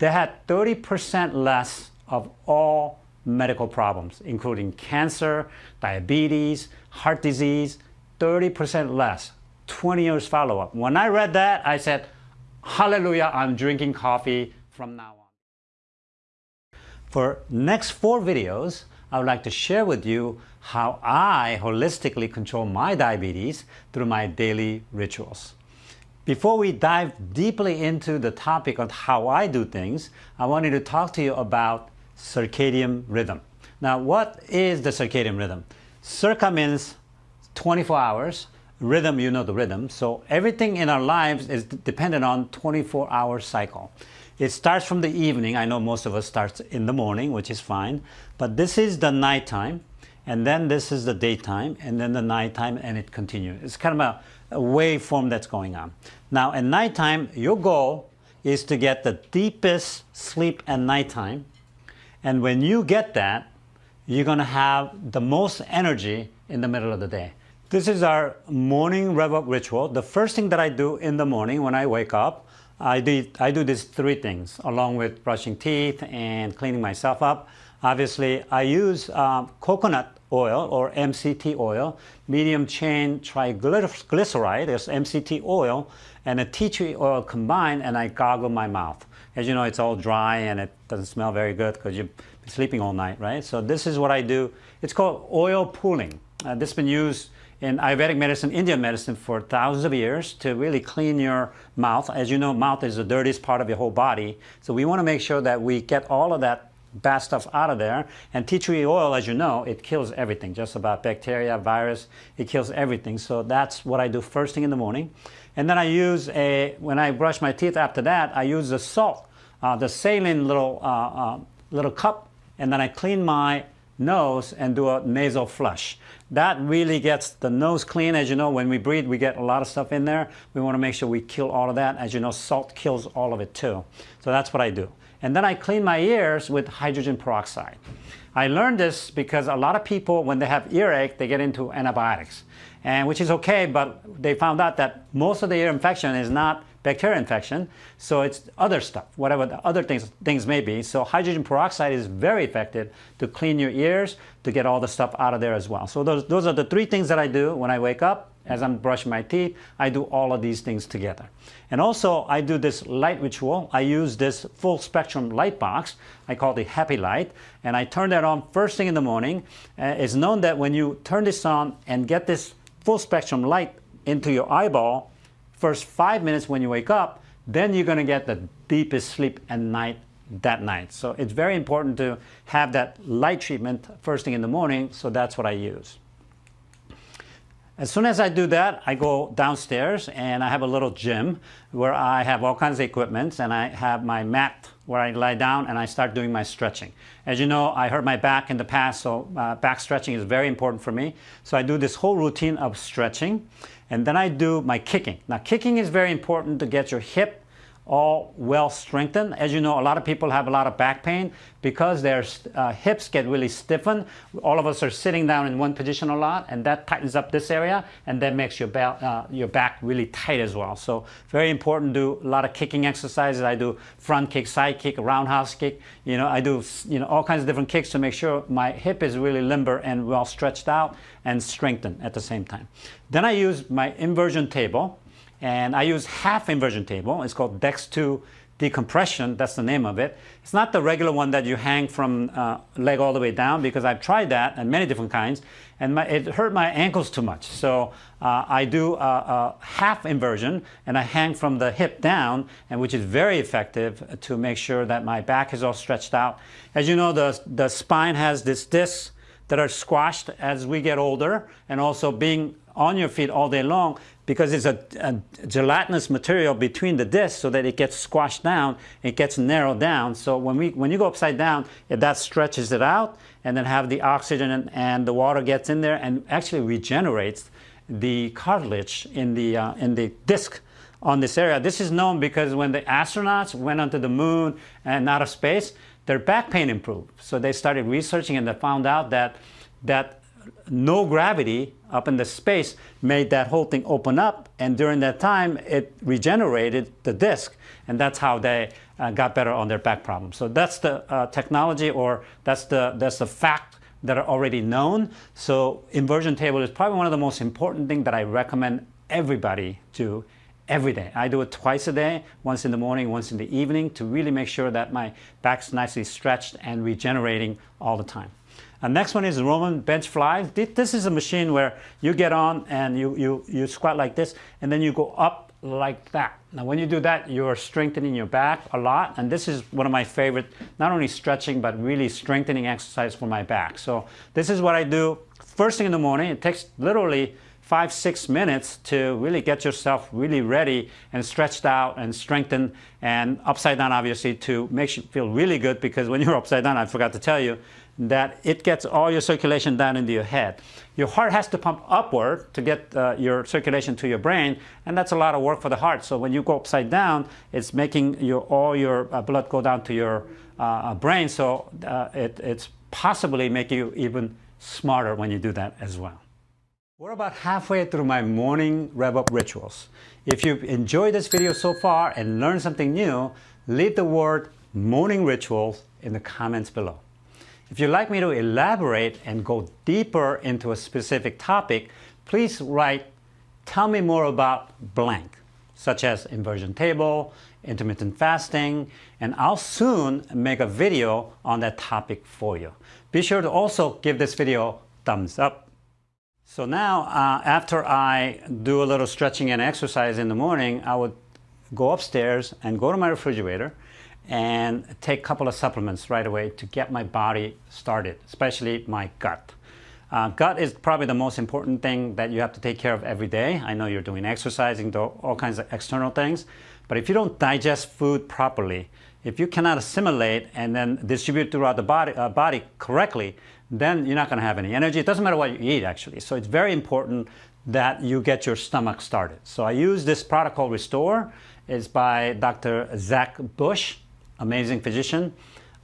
they had 30% less of all medical problems, including cancer, diabetes, heart disease, 30% less, 20 years follow-up. When I read that, I said, hallelujah, I'm drinking coffee from now on. For next four videos, I would like to share with you how I holistically control my diabetes through my daily rituals. Before we dive deeply into the topic of how I do things, I wanted to talk to you about circadian rhythm. Now, what is the circadian rhythm? Circa means 24 hours. Rhythm, you know the rhythm. So everything in our lives is dependent on 24 hour cycle. It starts from the evening. I know most of us starts in the morning, which is fine. But this is the nighttime. And then this is the daytime. And then the nighttime. And it continues. It's kind of a waveform that's going on. Now, at nighttime, your goal is to get the deepest sleep at nighttime and when you get that, you're going to have the most energy in the middle of the day. This is our morning rev up ritual. The first thing that I do in the morning when I wake up, I do, I do these three things along with brushing teeth and cleaning myself up. Obviously, I use uh, coconut oil or MCT oil, medium chain triglyceride, there's MCT oil, and a tea tree oil combined, and I gargle my mouth. As you know, it's all dry and it doesn't smell very good because you've been sleeping all night, right? So this is what I do. It's called oil pulling. Uh, this has been used in Ayurvedic medicine, Indian medicine for thousands of years to really clean your mouth. As you know, mouth is the dirtiest part of your whole body. So we want to make sure that we get all of that bad stuff out of there. And tea tree oil, as you know, it kills everything, just about bacteria, virus, it kills everything. So that's what I do first thing in the morning. And then I use a, when I brush my teeth after that, I use the salt, uh, the saline little, uh, uh, little cup, and then I clean my nose and do a nasal flush. That really gets the nose clean. As you know, when we breathe, we get a lot of stuff in there. We want to make sure we kill all of that. As you know, salt kills all of it too. So that's what I do. And then I clean my ears with hydrogen peroxide. I learned this because a lot of people, when they have earache, they get into antibiotics, and which is okay, but they found out that most of the ear infection is not bacterial infection, so it's other stuff, whatever the other things, things may be. So hydrogen peroxide is very effective to clean your ears, to get all the stuff out of there as well. So those, those are the three things that I do when I wake up as I'm brushing my teeth, I do all of these things together. And also, I do this light ritual. I use this full spectrum light box. I call it Happy Light. And I turn that on first thing in the morning. Uh, it's known that when you turn this on and get this full spectrum light into your eyeball, first five minutes when you wake up, then you're going to get the deepest sleep at night that night. So it's very important to have that light treatment first thing in the morning. So that's what I use. As soon as I do that, I go downstairs and I have a little gym where I have all kinds of equipment and I have my mat where I lie down and I start doing my stretching. As you know, I hurt my back in the past, so uh, back stretching is very important for me. So I do this whole routine of stretching and then I do my kicking. Now kicking is very important to get your hip all well strengthened. As you know, a lot of people have a lot of back pain because their uh, hips get really stiffened. All of us are sitting down in one position a lot, and that tightens up this area, and that makes your, uh, your back really tight as well. So very important to do a lot of kicking exercises. I do front kick, side kick, roundhouse kick. You know, I do you know all kinds of different kicks to make sure my hip is really limber and well stretched out and strengthened at the same time. Then I use my inversion table. And I use half inversion table. It's called DEX2 decompression. That's the name of it. It's not the regular one that you hang from uh, leg all the way down because I've tried that and many different kinds. And my, it hurt my ankles too much. So uh, I do a, a, half inversion and I hang from the hip down, and which is very effective to make sure that my back is all stretched out. As you know, the, the spine has this disc that are squashed as we get older and also being on your feet all day long because it's a, a, gelatinous material between the discs so that it gets squashed down, it gets narrowed down. So when, we, when you go upside down, it, that stretches it out and then have the oxygen and, and the water gets in there and actually regenerates the cartilage in the, uh, in the disc on this area. This is known because when the astronauts went onto the moon and out of space, their back pain improved. So they started researching and they found out that, that no gravity up in the space made that whole thing open up. And during that time, it regenerated the disc. And that's how they uh, got better on their back problems. So that's the uh, technology or that's the, that's the fact that are already known. So inversion table is probably one of the most important things that I recommend everybody do every day. I do it twice a day, once in the morning, once in the evening, to really make sure that my back's nicely stretched and regenerating all the time. And next one is Roman bench fly. This is a machine where you get on and you, you, you squat like this, and then you go up like that. Now when you do that, you're strengthening your back a lot, and this is one of my favorite, not only stretching, but really strengthening exercise for my back. So this is what I do first thing in the morning. It takes literally five, six minutes to really get yourself really ready and stretched out and strengthened and upside down obviously to make you feel really good because when you're upside down, I forgot to tell you, that it gets all your circulation down into your head. Your heart has to pump upward to get uh, your circulation to your brain, and that's a lot of work for the heart. So when you go upside down, it's making your, all your uh, blood go down to your uh, uh brain, so uh, it, it's possibly making you even smarter when you do that as well. We're about halfway through my morning rev-up rituals. If you've enjoyed this video so far and learned something new, leave the word morning rituals in the comments below. If you'd like me to elaborate and go deeper into a specific topic, please write, tell me more about blank, such as inversion table, intermittent fasting, and I'll soon make a video on that topic for you. Be sure to also give this video thumbs up so now, uh, after I do a little stretching and exercise in the morning, I would go upstairs and go to my refrigerator and take a couple of supplements right away to get my body started, especially my gut. Uh, gut is probably the most important thing that you have to take care of every day. I know you're doing exercising, all kinds of external things, but if you don't digest food properly, if you cannot assimilate and then distribute throughout the body, uh, body correctly, then you're not going to have any energy. It doesn't matter what you eat, actually. So it's very important that you get your stomach started. So I use this product called Restore. It's by Dr. Zach Bush, amazing physician.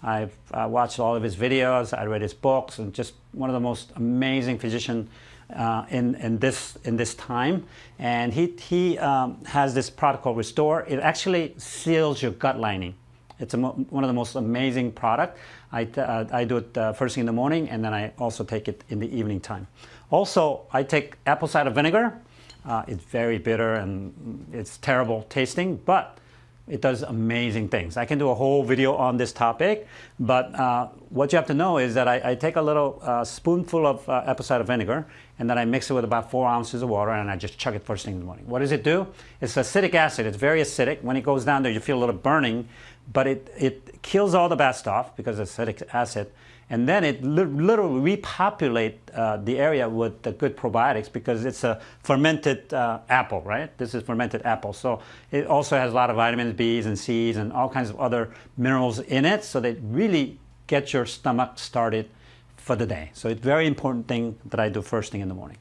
I've watched all of his videos, I read his books, and just one of the most amazing physicians uh, in, in, this, in this time. And he, he um, has this product called Restore. It actually seals your gut lining. It's one of the most amazing product. I, uh, I do it uh, first thing in the morning and then I also take it in the evening time. Also, I take apple cider vinegar. Uh, it's very bitter and it's terrible tasting, but it does amazing things. I can do a whole video on this topic, but uh, what you have to know is that I, I take a little uh, spoonful of uh, apple cider vinegar and then I mix it with about four ounces of water and I just chug it first thing in the morning. What does it do? It's acidic acid. It's very acidic. When it goes down there, you feel a little burning, but it, it kills all the bad stuff because acidic acid. And then it li literally repopulate uh, the area with the good probiotics because it's a fermented uh, apple, right? This is fermented apple. So it also has a lot of vitamins, B's and C's and all kinds of other minerals in it. So they really get your stomach started for the day. So it's very important thing that I do first thing in the morning.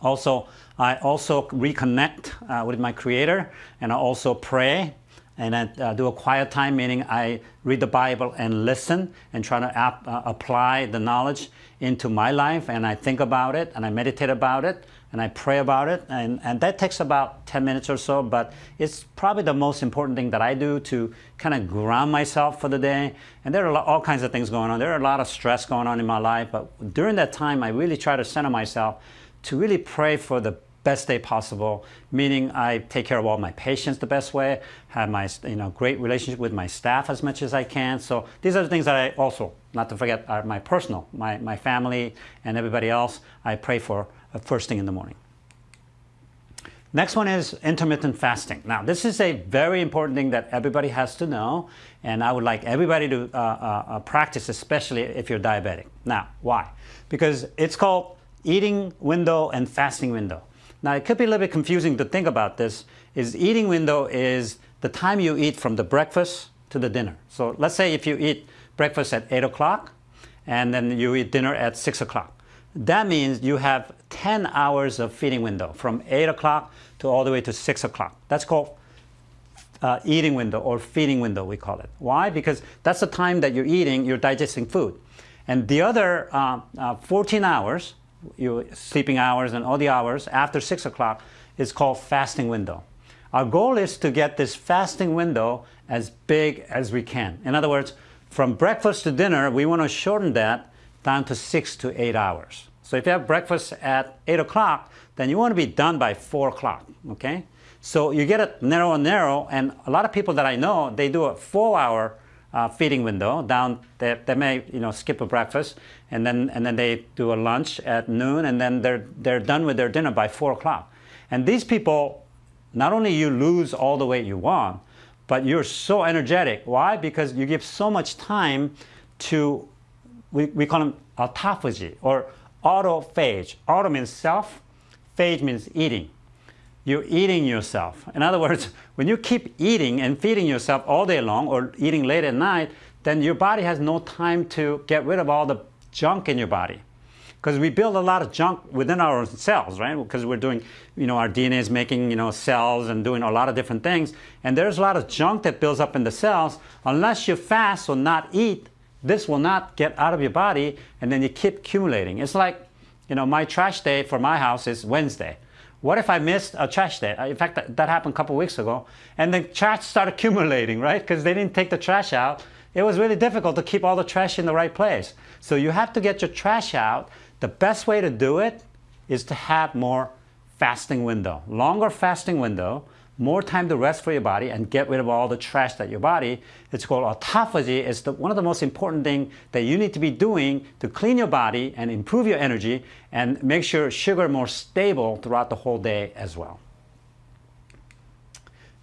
Also, I also reconnect uh, with my creator and I also pray and I uh, do a quiet time, meaning I read the Bible and listen and try to ap uh, apply the knowledge into my life. And I think about it and I meditate about it and I pray about it. And, and that takes about 10 minutes or so but it's probably the most important thing that I do to kind of ground myself for the day. And there are all kinds of things going on. There are a lot of stress going on in my life but during that time I really try to center myself to really pray for the best day possible, meaning I take care of all my patients the best way, have my you know great relationship with my staff as much as I can. So these are the things that I also, not to forget, are my personal, my, my family and everybody else I pray for first thing in the morning. Next one is intermittent fasting. Now, this is a very important thing that everybody has to know, and I would like everybody to uh, uh, uh practice, especially if you're diabetic. Now, why? Because it's called eating window and fasting window. Now it could be a little bit confusing to think about this, is eating window is the time you eat from the breakfast to the dinner. So let's say if you eat breakfast at 8 o'clock and then you eat dinner at 6 o'clock. That means you have 10 hours of feeding window from 8 o'clock to all the way to 6 o'clock. That's called uh, eating window or feeding window, we call it. Why? Because that's the time that you're eating, you're digesting food. And the other uh, uh, 14 hours, your sleeping hours and all the hours after 6 o'clock is called fasting window. Our goal is to get this fasting window as big as we can. In other words, from breakfast to dinner, we want to shorten that down to 6 to 8 hours. So if you have breakfast at 8 o'clock, then you want to be done by 4 o'clock, okay? So you get it narrow and narrow, and a lot of people that I know, they do a 4-hour uh, feeding window. Down, they, they may you know skip a breakfast, and then and then they do a lunch at noon, and then they're they're done with their dinner by four o'clock. And these people, not only you lose all the weight you want, but you're so energetic. Why? Because you give so much time to we, we call them autophagy or autophage. Auto means self, phage means eating you're eating yourself. In other words, when you keep eating and feeding yourself all day long or eating late at night, then your body has no time to get rid of all the junk in your body. Because we build a lot of junk within our cells, right? Because we're doing, you know, our DNA is making, you know, cells and doing a lot of different things. And there's a lot of junk that builds up in the cells. Unless you fast or not eat, this will not get out of your body and then you keep accumulating. It's like, you know, my trash day for my house is Wednesday. What if I missed a trash day? Uh, in fact, that, that happened a couple weeks ago. And the trash started accumulating, right? Because they didn't take the trash out. It was really difficult to keep all the trash in the right place. So you have to get your trash out. The best way to do it is to have more fasting window, longer fasting window, more time to rest for your body and get rid of all the trash that your body. It's called autophagy. It's the, one of the most important things that you need to be doing to clean your body and improve your energy and make sure sugar more stable throughout the whole day as well.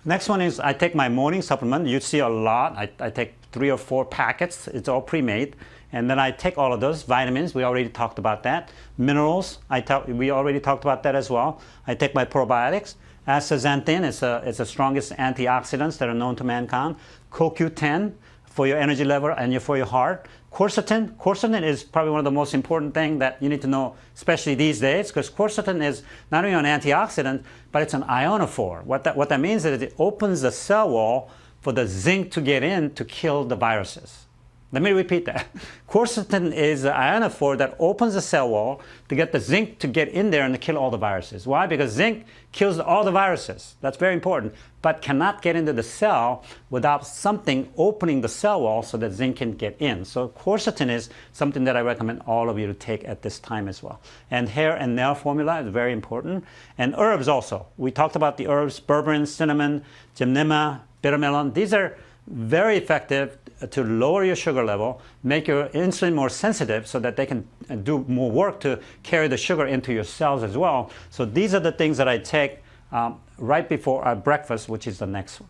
Next one is I take my morning supplement. You see a lot. I, I take three or four packets. It's all pre-made. And then I take all of those vitamins. We already talked about that. Minerals. I we already talked about that as well. I take my probiotics. Astaxanthin is, a, is the strongest antioxidants that are known to mankind. CoQ10 for your energy level and for your heart. Quercetin, quercetin is probably one of the most important things that you need to know, especially these days, because quercetin is not only an antioxidant, but it's an ionophore. What that, what that means is it opens the cell wall for the zinc to get in to kill the viruses. Let me repeat that. Quercetin is an ionophore that opens the cell wall to get the zinc to get in there and to kill all the viruses. Why? Because zinc kills all the viruses. That's very important, but cannot get into the cell without something opening the cell wall so that zinc can get in. So quercetin is something that I recommend all of you to take at this time as well. And hair and nail formula is very important. And herbs also. We talked about the herbs, berberine, cinnamon, gymnema, bitter melon. These are very effective to lower your sugar level, make your insulin more sensitive so that they can do more work to carry the sugar into your cells as well. So these are the things that I take um, right before our breakfast, which is the next one.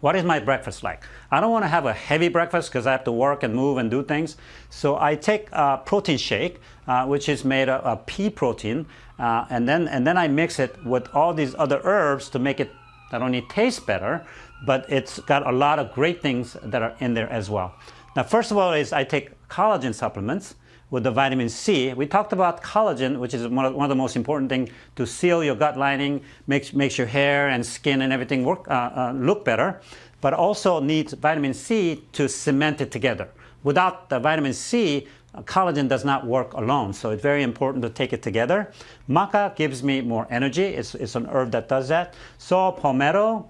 What is my breakfast like? I don't want to have a heavy breakfast because I have to work and move and do things. So I take a protein shake, uh, which is made of, of pea protein, uh, and, then, and then I mix it with all these other herbs to make it not only taste better, but it's got a lot of great things that are in there as well. Now, first of all is I take collagen supplements with the vitamin C. We talked about collagen, which is one of, one of the most important things to seal your gut lining, makes, makes your hair and skin and everything work, uh, uh, look better, but also needs vitamin C to cement it together. Without the vitamin C, collagen does not work alone, so it's very important to take it together. Maca gives me more energy. It's, it's an herb that does that. Saw palmetto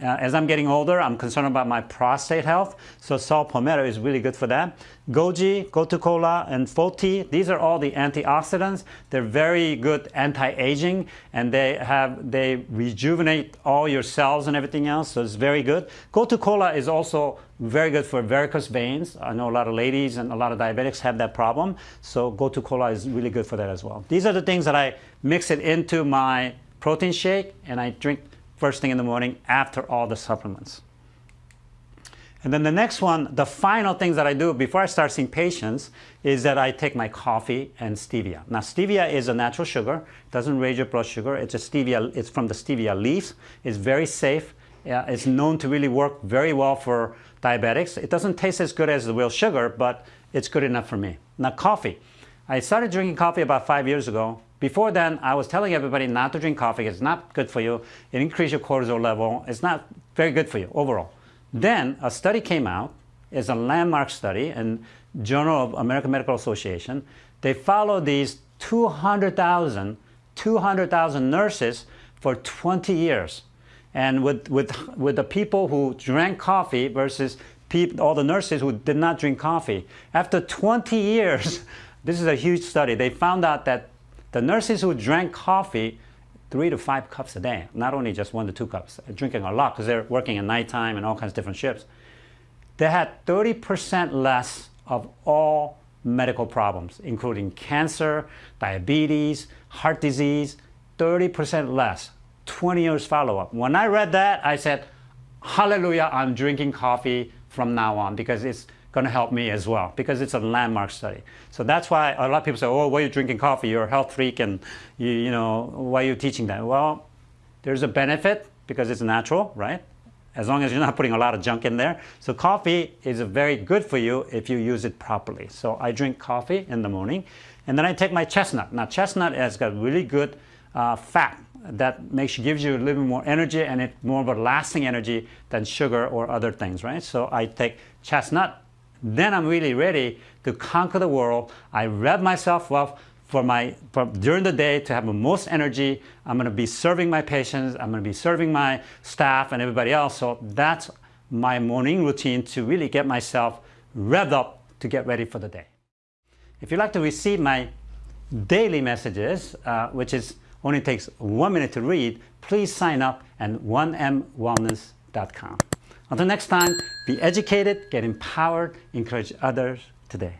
uh, as I'm getting older, I'm concerned about my prostate health, so saw palmetto is really good for that. Goji, Gotu kola, and Foti, these are all the antioxidants. They're very good anti-aging, and they have they rejuvenate all your cells and everything else, so it's very good. Gotu kola is also very good for varicose veins. I know a lot of ladies and a lot of diabetics have that problem, so Gotu kola is really good for that as well. These are the things that I mix it into my protein shake, and I drink first thing in the morning after all the supplements. And then the next one, the final things that I do before I start seeing patients is that I take my coffee and stevia. Now stevia is a natural sugar, it doesn't raise your blood sugar. It's a stevia, it's from the stevia leaves. It's very safe. Uh, it's known to really work very well for diabetics. It doesn't taste as good as the real sugar, but it's good enough for me. Now coffee. I started drinking coffee about five years ago before then, I was telling everybody not to drink coffee. It's not good for you. It increases your cortisol level. It's not very good for you overall. Then a study came out. It's a landmark study, in Journal of American Medical Association. They followed these 200,000 200,000 nurses for 20 years. And with, with, with the people who drank coffee versus people, all the nurses who did not drink coffee. After 20 years, this is a huge study, they found out that the nurses who drank coffee three to five cups a day, not only just one to two cups, uh, drinking a lot because they're working at nighttime and all kinds of different shifts, they had 30% less of all medical problems, including cancer, diabetes, heart disease, 30% less, 20 years follow-up. When I read that, I said, hallelujah, I'm drinking coffee from now on because it's going to help me as well because it's a landmark study. So that's why a lot of people say, oh, why are you drinking coffee? You're a health freak and, you, you know, why are you teaching that? Well, there's a benefit because it's natural, right? As long as you're not putting a lot of junk in there. So coffee is very good for you if you use it properly. So I drink coffee in the morning and then I take my chestnut. Now chestnut has got really good uh, fat that makes gives you a little more energy and it's more of a lasting energy than sugar or other things, right? So I take chestnut then I'm really ready to conquer the world. I rev myself up for my for during the day to have the most energy. I'm going to be serving my patients. I'm going to be serving my staff and everybody else. So that's my morning routine to really get myself revved up to get ready for the day. If you'd like to receive my daily messages, uh, which is only takes one minute to read, please sign up at 1mwellness.com. Until next time, be educated, get empowered, encourage others today.